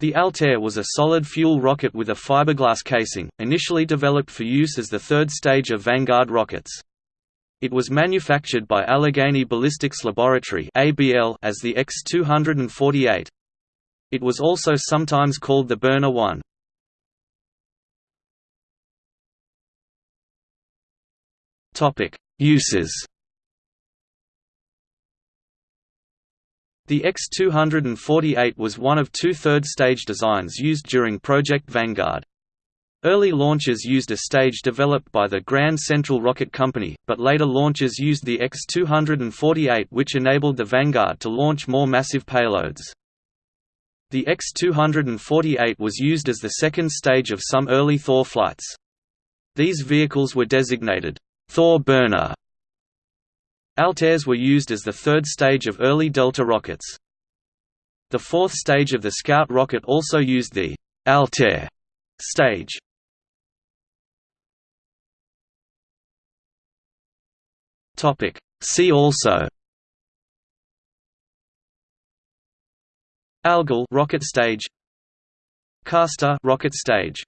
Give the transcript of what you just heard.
The Altair was a solid-fuel rocket with a fiberglass casing, initially developed for use as the third stage of Vanguard rockets. It was manufactured by Allegheny Ballistics Laboratory as the X-248. It was also sometimes called the Burner 1. Uses The X-248 was one of two third-stage designs used during Project Vanguard. Early launches used a stage developed by the Grand Central Rocket Company, but later launches used the X-248 which enabled the Vanguard to launch more massive payloads. The X-248 was used as the second stage of some early Thor flights. These vehicles were designated Thor burner Altairs were used as the third stage of early Delta rockets. The fourth stage of the Scout rocket also used the Altair stage. Topic See also Algol rocket stage Castor rocket stage